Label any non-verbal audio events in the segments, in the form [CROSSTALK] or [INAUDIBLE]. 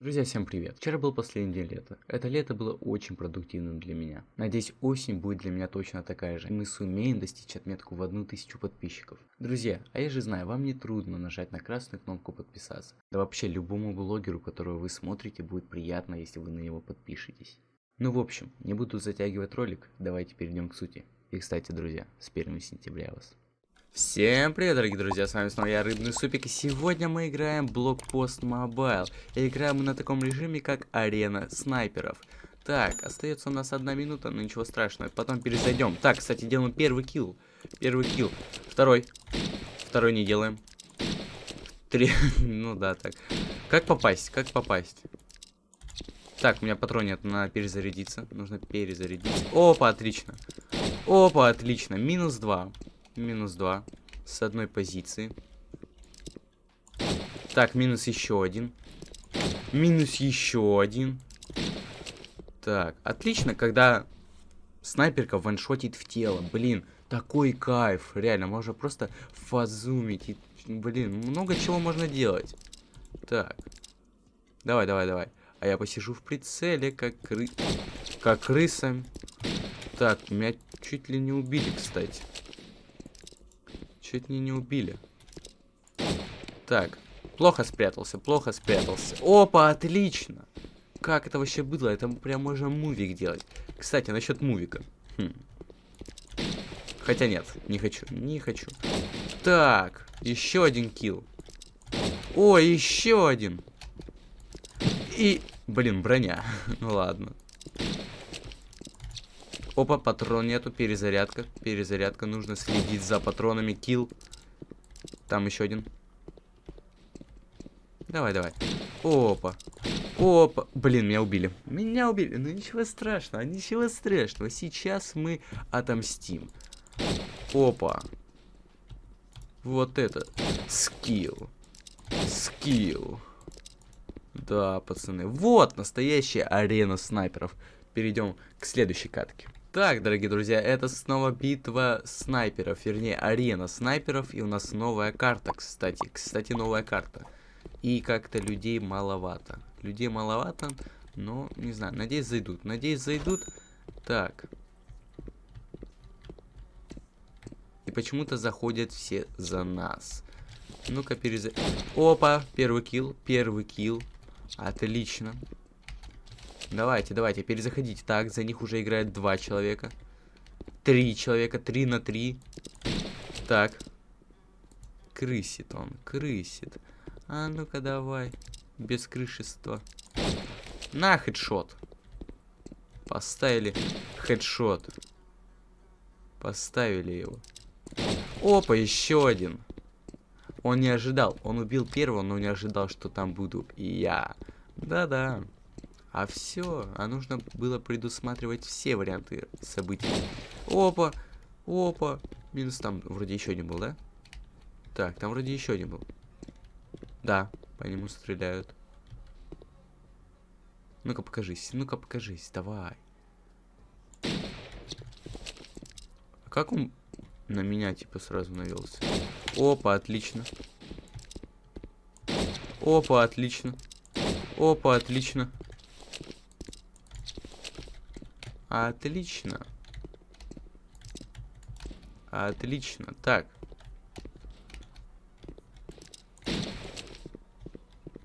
Друзья, всем привет! Вчера был последний день лета. Это лето было очень продуктивным для меня. Надеюсь, осень будет для меня точно такая же. И мы сумеем достичь отметку в одну тысячу подписчиков. Друзья, а я же знаю, вам не трудно нажать на красную кнопку подписаться. Да вообще, любому блогеру, которого вы смотрите, будет приятно, если вы на него подпишетесь. Ну в общем, не буду затягивать ролик, давайте перейдем к сути. И кстати, друзья, с 1 сентября вас. Всем привет, дорогие друзья, с вами снова я, Рыбный Супик, и сегодня мы играем Блокпост Mobile. И играем мы на таком режиме, как Арена Снайперов. Так, остается у нас одна минута, но ничего страшного, потом перезайдем. Так, кстати, делаем первый килл. Первый килл. Второй. Второй не делаем. Три. [LAUGHS] ну да, так. Как попасть? Как попасть? Так, у меня патрон нет, надо перезарядиться. Нужно перезарядиться. Опа, отлично. Опа, отлично. Минус два. Минус 2. С одной позиции. Так, минус еще один. Минус еще один. Так, отлично, когда снайперка ваншотит в тело. Блин, такой кайф. Реально, можно просто фазумить. И, блин, много чего можно делать. Так. Давай, давай, давай. А я посижу в прицеле, как кры... Как крыса. Так, меня чуть ли не убили, кстати. Чуть не не убили. Так. Плохо спрятался, плохо спрятался. Опа, отлично. Как это вообще было? Это прям можно мувик делать. Кстати, насчет мувика. Хм. Хотя нет, не хочу, не хочу. Так, еще один килл. О, еще один. И, блин, броня. [LAUGHS] ну ладно. Опа, патрон нету, перезарядка. Перезарядка, нужно следить за патронами. Kill. Там еще один. Давай, давай. Опа. Опа. Блин, меня убили. Меня убили. Ну ничего страшного, ничего страшного. Сейчас мы отомстим. Опа. Вот это. Skill. Skill. Да, пацаны. Вот настоящая арена снайперов. Перейдем к следующей катке. Так, дорогие друзья, это снова битва снайперов, вернее, арена снайперов, и у нас новая карта, кстати. Кстати, новая карта. И как-то людей маловато. Людей маловато, но, не знаю, надеюсь, зайдут. Надеюсь, зайдут. Так. И почему-то заходят все за нас. Ну-ка, переза... Опа, первый килл, первый килл. Отлично. Давайте, давайте, перезаходите. Так, за них уже играет два человека. Три человека, три на три. Так. Крысит он, крысит. А ну-ка давай. Без крышества. На, хедшот. Поставили хедшот. Поставили его. Опа, еще один. Он не ожидал. Он убил первого, но не ожидал, что там буду я. Да-да. А все, а нужно было предусматривать все варианты событий. Опа, опа. Минус там вроде еще один был, да? Так, там вроде еще один был. Да, по нему стреляют. Ну-ка покажись, ну-ка покажись, давай. А как он на меня типа сразу навелся? Опа, отлично. Опа, отлично. Опа, отлично. Отлично. Отлично. Так.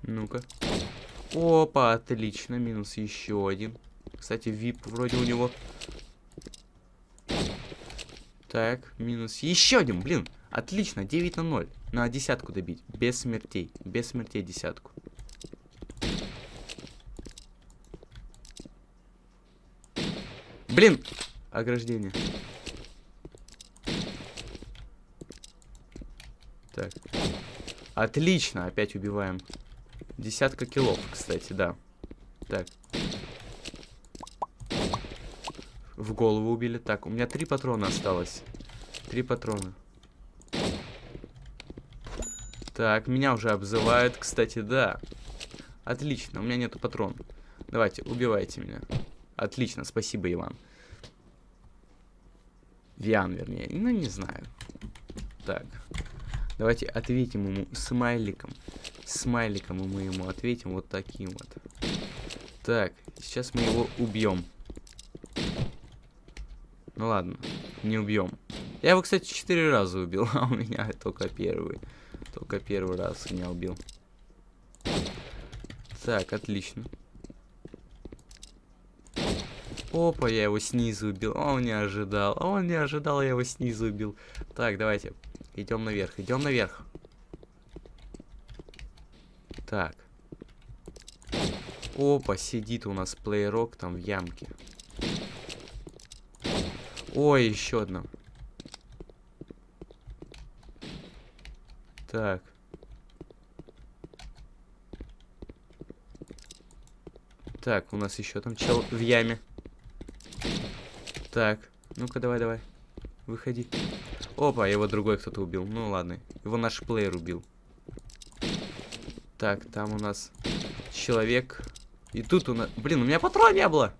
Ну-ка. Опа, отлично. Минус еще один. Кстати, вип вроде у него. Так, минус еще один. Блин, отлично. 9 на 0. На десятку добить. Без смертей. Без смертей десятку. Блин! Ограждение. Так. Отлично, опять убиваем. Десятка килов, кстати, да. Так. В голову убили. Так, у меня три патрона осталось. Три патрона. Так, меня уже обзывают, кстати, да. Отлично, у меня нету патрон. Давайте, убивайте меня. Отлично, спасибо, Иван. Виан, вернее. Ну, не знаю. Так. Давайте ответим ему смайликом. Смайликом мы ему ответим вот таким вот. Так, сейчас мы его убьем. Ну ладно, не убьем. Я его, кстати, четыре раза убил, [LAUGHS] а у меня только первый. Только первый раз меня убил. Так, отлично. Опа, я его снизу убил. Он не ожидал. Он не ожидал, я его снизу убил. Так, давайте. Идем наверх, идем наверх. Так. Опа, сидит у нас плейрок там в ямке. Ой, еще одна. Так. Так, у нас еще там чел в яме. Так, ну-ка давай, давай. Выходи. Опа, его другой кто-то убил. Ну ладно, его наш плеер убил. Так, там у нас человек. И тут у нас... Блин, у меня патрона не было.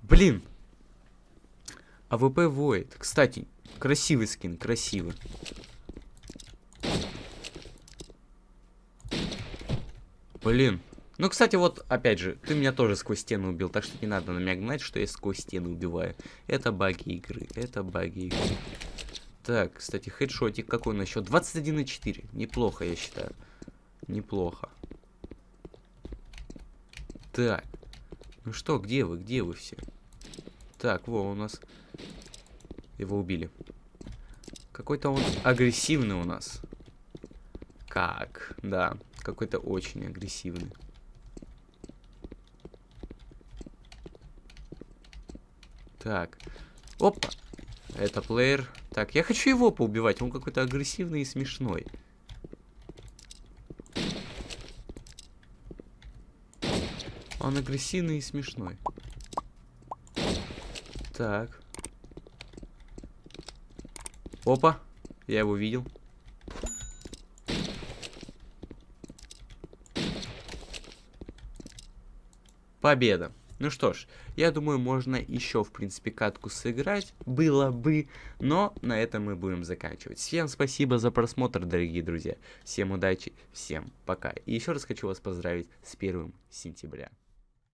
Блин. AWP Void. Кстати, красивый скин, красивый. Блин. Ну, кстати, вот, опять же, ты меня тоже сквозь стену убил, так что не надо на меня гнать, что я сквозь стену убиваю. Это баги игры, это баги игры. Так, кстати, хедшотик какой на счет? 21,4. Неплохо, я считаю. Неплохо. Так. Ну что, где вы? Где вы все? Так, во, у нас... Его убили. Какой-то он агрессивный у нас. Как? Да, какой-то очень агрессивный. Так. Опа. Это плеер. Так, я хочу его поубивать. Он какой-то агрессивный и смешной. Он агрессивный и смешной. Так. Опа. Я его видел. Победа. Ну что ж, я думаю, можно еще, в принципе, катку сыграть. Было бы, но на этом мы будем заканчивать. Всем спасибо за просмотр, дорогие друзья. Всем удачи, всем пока. И еще раз хочу вас поздравить с первым сентября.